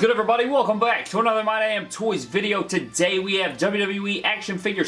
good everybody? Welcome back to another My Damn Toys video. Today we have WWE action figure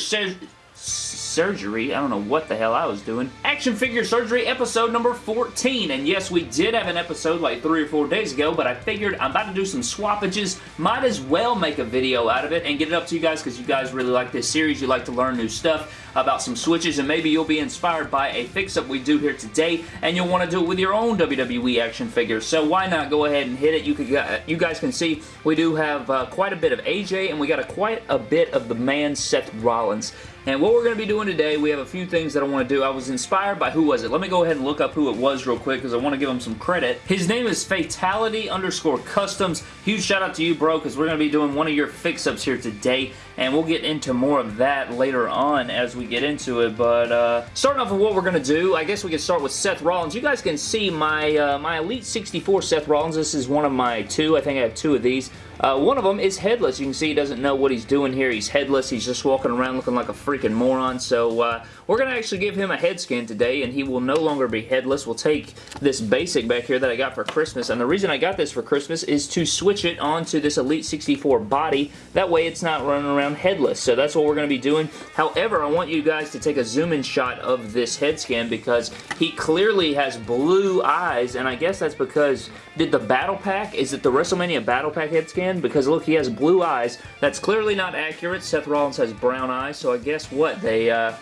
surgery. I don't know what the hell I was doing. Action figure surgery episode number 14. And yes, we did have an episode like three or four days ago, but I figured I'm about to do some swappages. Might as well make a video out of it and get it up to you guys because you guys really like this series. You like to learn new stuff about some switches and maybe you'll be inspired by a fix-up we do here today and you'll want to do it with your own WWE action figures. So why not go ahead and hit it? You, could, you guys can see we do have uh, quite a bit of AJ and we got a, quite a bit of the man Seth Rollins. And what we're going to be doing today, we have a few things that I want to do. I was inspired by, who was it? Let me go ahead and look up who it was real quick because I want to give him some credit. His name is Fatality underscore Customs. Huge shout out to you, bro, because we're going to be doing one of your fix-ups here today and we'll get into more of that later on as we get into it, but uh, starting off with what we're going to do, I guess we can start with Seth Rollins. You guys can see my, uh, my Elite 64 Seth Rollins. This is one of my two. I think I have two of these. Uh, one of them is headless. You can see he doesn't know what he's doing here. He's headless. He's just walking around looking like a freaking moron. So uh, we're going to actually give him a head scan today, and he will no longer be headless. We'll take this basic back here that I got for Christmas, and the reason I got this for Christmas is to switch it onto this Elite 64 body. That way it's not running around headless. So that's what we're going to be doing. However, I want you guys to take a zoom-in shot of this head scan because he clearly has blue eyes, and I guess that's because did the Battle Pack, is it the WrestleMania Battle Pack head scan? Because look, he has blue eyes. That's clearly not accurate. Seth Rollins has brown eyes, so I guess what? They, uh,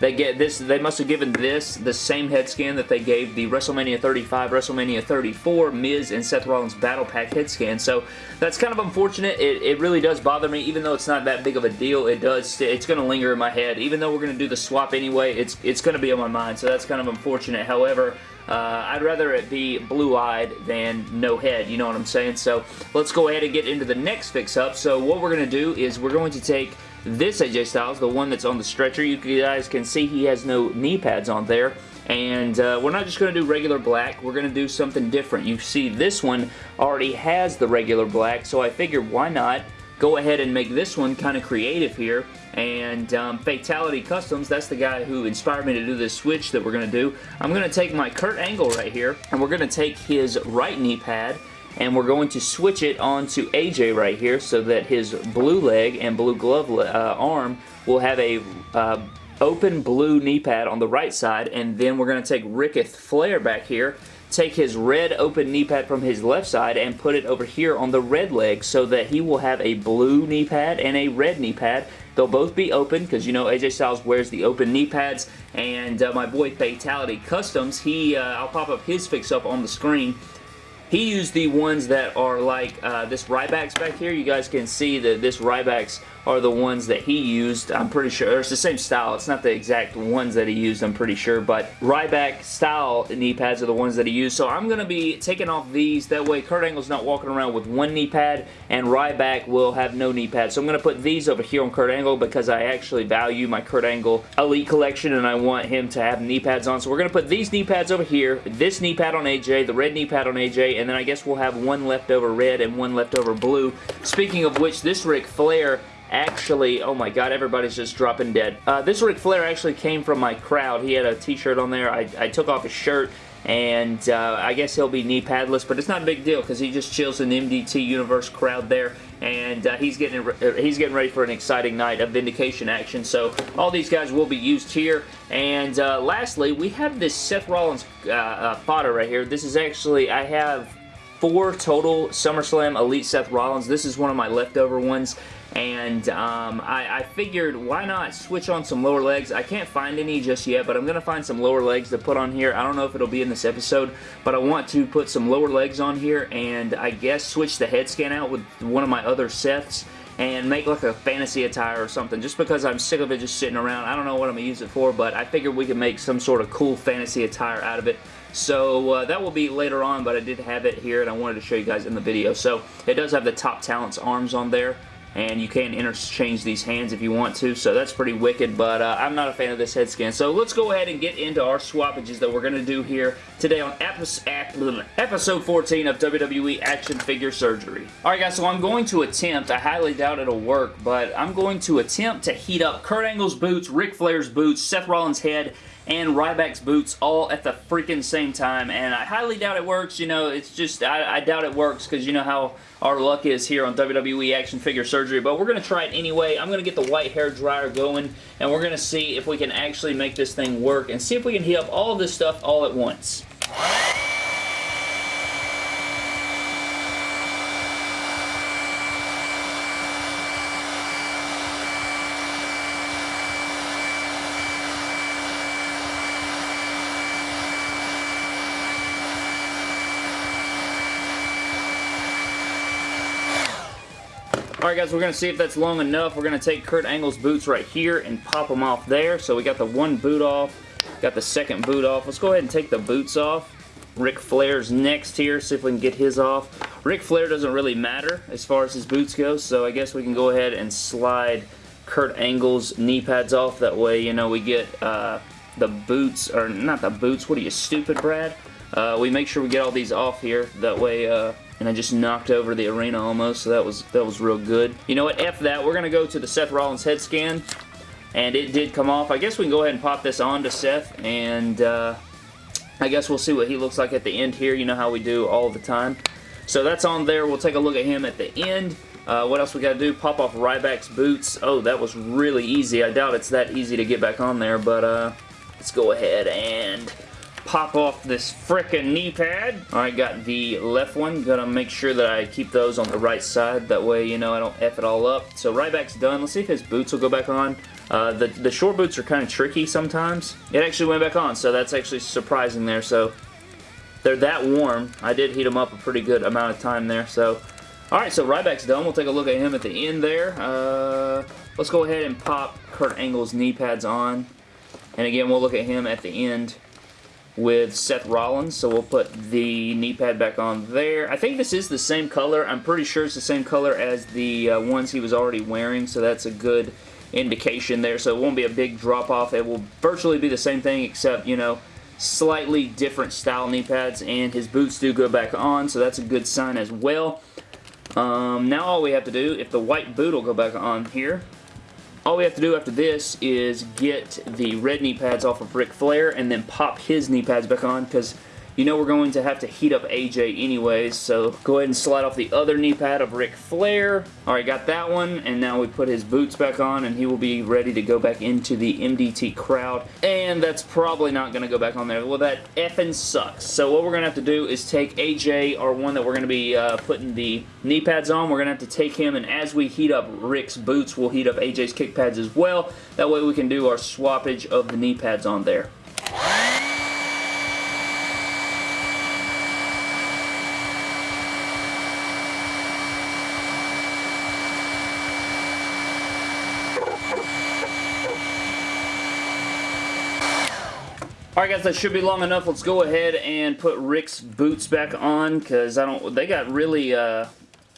they get this. They must have given this the same head scan that they gave the WrestleMania 35, WrestleMania 34, Miz, and Seth Rollins Battle Pack head scan. So that's kind of unfortunate. It, it really does bother me, even though it's not that big of a deal. It does. It's going to linger in my head. Even though we're going to do the swap anyway, it's it's going to be on my mind. So that's kind of unfortunate. However, uh, I'd rather it be blue-eyed than no head, you know what I'm saying? So let's go ahead and get into the next fix-up. So what we're going to do is we're going to take this AJ Styles, the one that's on the stretcher, you guys can see he has no knee pads on there. And uh, we're not just going to do regular black, we're going to do something different. You see this one already has the regular black, so I figured why not go ahead and make this one kind of creative here. And um, Fatality Customs, that's the guy who inspired me to do this switch that we're going to do. I'm going to take my Kurt Angle right here, and we're going to take his right knee pad, and we're going to switch it onto AJ right here so that his blue leg and blue glove uh, arm will have a uh, open blue knee pad on the right side. And then we're going to take Ric Flair back here take his red open knee pad from his left side and put it over here on the red leg so that he will have a blue knee pad and a red knee pad. They'll both be open because you know AJ Styles wears the open knee pads. And uh, my boy Fatality Customs, he uh, I'll pop up his fix up on the screen he used the ones that are like uh, this Ryback's back here. You guys can see that this Ryback's are the ones that he used. I'm pretty sure. It's the same style. It's not the exact ones that he used, I'm pretty sure. But Ryback style knee pads are the ones that he used. So I'm going to be taking off these. That way Kurt Angle's not walking around with one knee pad and Ryback will have no knee pad. So I'm going to put these over here on Kurt Angle because I actually value my Kurt Angle Elite collection and I want him to have knee pads on. So we're going to put these knee pads over here, this knee pad on AJ, the red knee pad on AJ, and then I guess we'll have one leftover red and one leftover blue. Speaking of which, this Ric Flair actually, oh my god, everybody's just dropping dead. Uh, this Ric Flair actually came from my crowd. He had a t-shirt on there. I, I took off his shirt and uh, I guess he'll be knee padless, but it's not a big deal because he just chills in the MDT Universe crowd there, and uh, he's getting uh, he's getting ready for an exciting night of Vindication action. So all these guys will be used here. And uh, lastly, we have this Seth Rollins uh, uh, fodder right here. This is actually I have four total SummerSlam Elite Seth Rollins. This is one of my leftover ones and um, I, I, figured why not switch on some lower legs. I can't find any just yet, but I'm going to find some lower legs to put on here. I don't know if it'll be in this episode, but I want to put some lower legs on here and I guess switch the head scan out with one of my other Seths and make like a fantasy attire or something just because I'm sick of it just sitting around. I don't know what I'm going to use it for, but I figured we could make some sort of cool fantasy attire out of it. So uh, that will be later on, but I did have it here and I wanted to show you guys in the video. So it does have the Top Talents arms on there and you can interchange these hands if you want to, so that's pretty wicked, but uh, I'm not a fan of this head scan. So let's go ahead and get into our swappages that we're going to do here today on episode 14 of WWE Action Figure Surgery. Alright guys, so I'm going to attempt, I highly doubt it'll work, but I'm going to attempt to heat up Kurt Angle's boots, Ric Flair's boots, Seth Rollins' head, and Ryback's boots all at the freaking same time, and I highly doubt it works. You know, it's just, I, I doubt it works because you know how our luck is here on WWE Action Figure Surgery, but we're going to try it anyway. I'm going to get the white hair dryer going, and we're going to see if we can actually make this thing work, and see if we can heat up all this stuff all at once. Alright guys, we're going to see if that's long enough. We're going to take Kurt Angle's boots right here and pop them off there. So we got the one boot off, got the second boot off. Let's go ahead and take the boots off. Ric Flair's next here, see if we can get his off. Ric Flair doesn't really matter as far as his boots go, so I guess we can go ahead and slide Kurt Angle's knee pads off. That way, you know, we get uh, the boots, or not the boots, what are you, stupid, Brad? Uh, we make sure we get all these off here. That way, uh, and I just knocked over the arena almost, so that was that was real good. You know what, F that, we're going to go to the Seth Rollins head scan, and it did come off. I guess we can go ahead and pop this on to Seth, and uh, I guess we'll see what he looks like at the end here, you know how we do all the time. So that's on there, we'll take a look at him at the end. Uh, what else we got to do? Pop off Ryback's boots. Oh, that was really easy. I doubt it's that easy to get back on there, but uh, let's go ahead and pop off this frickin' knee pad. Alright, got the left one. Gotta make sure that I keep those on the right side. That way, you know, I don't F it all up. So Ryback's done. Let's see if his boots will go back on. Uh, the, the short boots are kind of tricky sometimes. It actually went back on, so that's actually surprising there. So they're that warm. I did heat them up a pretty good amount of time there. So, alright, so Ryback's done. We'll take a look at him at the end there. Uh, let's go ahead and pop Kurt Angle's knee pads on. And again, we'll look at him at the end with Seth Rollins, so we'll put the knee pad back on there. I think this is the same color. I'm pretty sure it's the same color as the uh, ones he was already wearing, so that's a good indication there. So it won't be a big drop off. It will virtually be the same thing except, you know, slightly different style knee pads, and his boots do go back on, so that's a good sign as well. Um, now all we have to do, if the white boot will go back on here, all we have to do after this is get the red knee pads off of Ric Flair and then pop his knee pads back on because you know we're going to have to heat up AJ anyways, so go ahead and slide off the other knee pad of Ric Flair. Alright, got that one, and now we put his boots back on, and he will be ready to go back into the MDT crowd. And that's probably not going to go back on there. Well, that effing sucks. So what we're going to have to do is take AJ, our one that we're going to be uh, putting the knee pads on. We're going to have to take him, and as we heat up Ric's boots, we'll heat up AJ's kick pads as well. That way we can do our swappage of the knee pads on there. Alright guys, that should be long enough. Let's go ahead and put Ric's boots back on because I don't they got really uh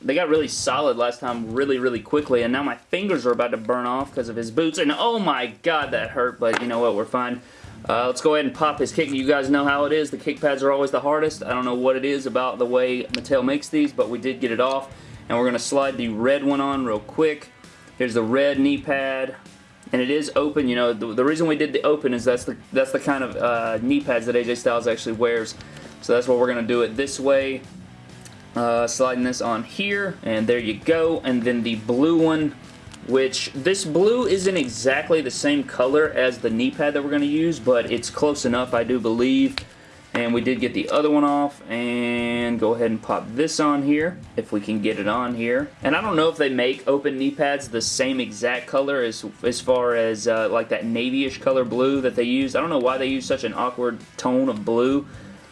they got really solid last time really, really quickly, and now my fingers are about to burn off because of his boots, and oh my god, that hurt, but you know what, we're fine. Uh, let's go ahead and pop his kick. You guys know how it is. The kick pads are always the hardest. I don't know what it is about the way Mattel makes these, but we did get it off, and we're going to slide the red one on real quick. Here's the red knee pad and it is open. You know, the, the, reason we did the open is that's the that's the kind of uh, knee pads that AJ Styles actually wears. So that's what we're to do it this way. Uh, sliding this on here, and there you go. And then the blue one, which this blue isn't exactly the same color as the knee pad that we're to use, but it's close enough, I do believe. And we did get the other one off, and go ahead and pop this on here, if we can get it on here. And I don't know if they make open knee pads the same exact color as, as far as uh, like that navy-ish color blue that they use. I don't know why they use such an awkward tone of blue.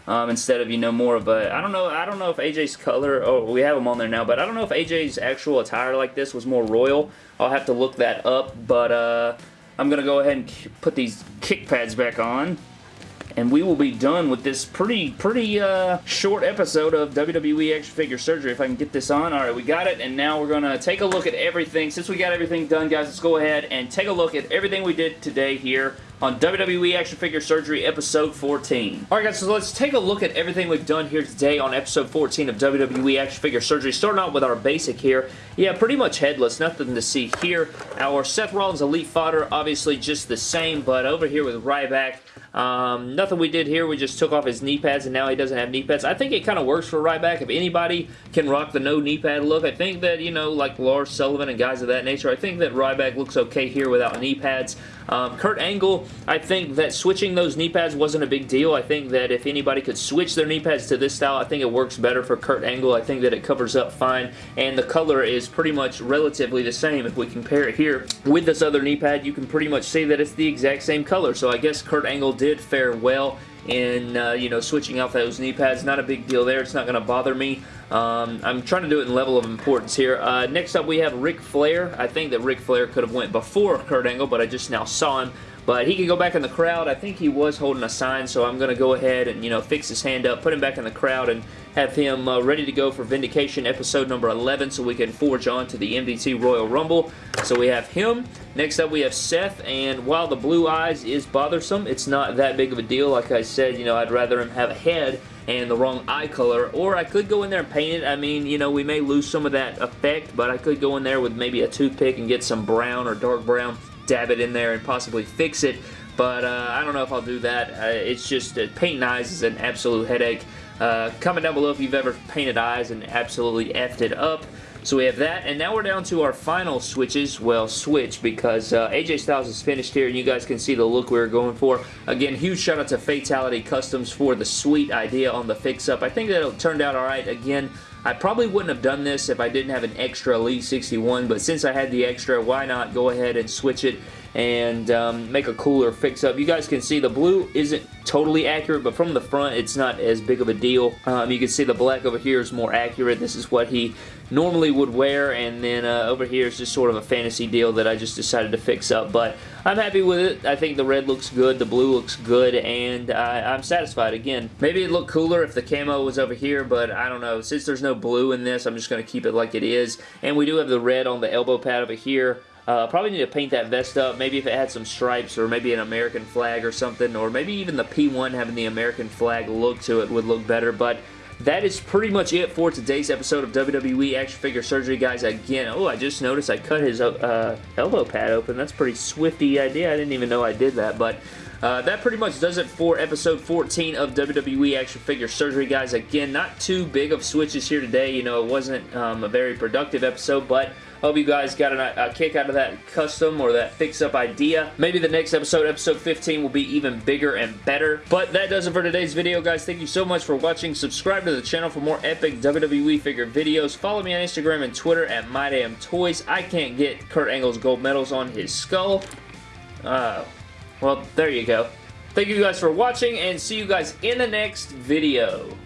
Um, instead of you know more of a I don't know I don't know if AJ's color oh we have them on there now but I don't know if AJ's actual attire like this was more royal I'll have to look that up but uh, I'm gonna go ahead and put these kick pads back on and we will be done with this pretty, pretty uh, short episode of WWE Action Figure Surgery. If I can get this on. Alright, we got it, and now we're going to take a look at everything. Since we got everything done, guys, let's go ahead and take a look at everything we did today here on WWE Action Figure Surgery episode 14. Alright guys, so let's take a look at everything we've done here today on episode 14 of WWE Action Figure Surgery. Starting out with our basic here. Yeah, pretty much headless. Nothing to see here. Our Seth Rollins Elite Fodder, obviously just the same, but over here with Ryback, um, nothing we did here. We just took off his knee pads and now he doesn't have knee pads. I think it kind of works for Ryback. If anybody can rock the no knee pad look, I think that, you know, like Lars Sullivan and guys of that nature, I think that Ryback looks okay here without knee pads. Um, Kurt Angle, I think that switching those knee pads wasn't a big deal. I think that if anybody could switch their knee pads to this style, I think it works better for Kurt Angle. I think that it covers up fine, and the color is pretty much relatively the same. If we compare it here with this other knee pad, you can pretty much see that it's the exact same color. So I guess Kurt Angle did fare well in, uh, you know, switching out those knee pads. Not a big deal there. It's not going to bother me. Um, I'm trying to do it in level of importance here. Uh, next up, we have Ric Flair. I think that Ric Flair could have went before Kurt Angle, but I just now saw him. But he can go back in the crowd. I think he was holding a sign, so I'm going to go ahead and, you know, fix his hand up, put him back in the crowd, and have him uh, ready to go for Vindication episode number 11 so we can forge on to the MDT Royal Rumble. So we have him. Next up we have Seth, and while the blue eyes is bothersome, it's not that big of a deal. Like I said, you know, I'd rather him have a head and the wrong eye color, or I could go in there and paint it. I mean, you know, we may lose some of that effect, but I could go in there with maybe a toothpick and get some brown or dark brown, dab it in there and possibly fix it but uh, I don't know if I'll do that. Uh, it's just, uh, painting eyes is an absolute headache. Uh, comment down below if you've ever painted eyes and absolutely effed it up. So we have that, and now we're down to our final switches. Well, switch, because uh, AJ Styles is finished here, and you guys can see the look we were going for. Again, huge shout out to Fatality Customs for the sweet idea on the fix-up. I think that it turned out alright. Again, I probably wouldn't have done this if I didn't have an extra Elite 61, but since I had the extra, why not go ahead and switch it and um, make a cooler fix-up. You guys can see the blue isn't totally accurate, but from the front, it's not as big of a deal. Um, you can see the black over here is more accurate. This is what he normally would wear, and then uh, over here is just sort of a fantasy deal that I just decided to fix up, but I'm happy with it. I think the red looks good, the blue looks good, and I, I'm satisfied. Again, maybe it'd look cooler if the camo was over here, but I don't know. Since there's no blue in this, I'm just going to keep it like it is, and we do have the red on the elbow pad over here. Uh, probably need to paint that vest up. Maybe if it had some stripes or maybe an American flag or something. Or maybe even the P1 having the American flag look to it would look better. But that is pretty much it for today's episode of WWE Action Figure Surgery, guys. Again, oh, I just noticed I cut his uh, elbow pad open. That's pretty swifty idea. I didn't even know I did that. But uh, that pretty much does it for episode 14 of WWE Action Figure Surgery, guys. Again, not too big of switches here today. You know, it wasn't um, a very productive episode, but Hope you guys got a, a kick out of that custom or that fix-up idea. Maybe the next episode, episode 15, will be even bigger and better. But that does it for today's video, guys. Thank you so much for watching. Subscribe to the channel for more epic WWE figure videos. Follow me on Instagram and Twitter at MyDamnToys. I can't get Kurt Angle's gold medals on his skull. Uh, well, there you go. Thank you guys for watching, and see you guys in the next video.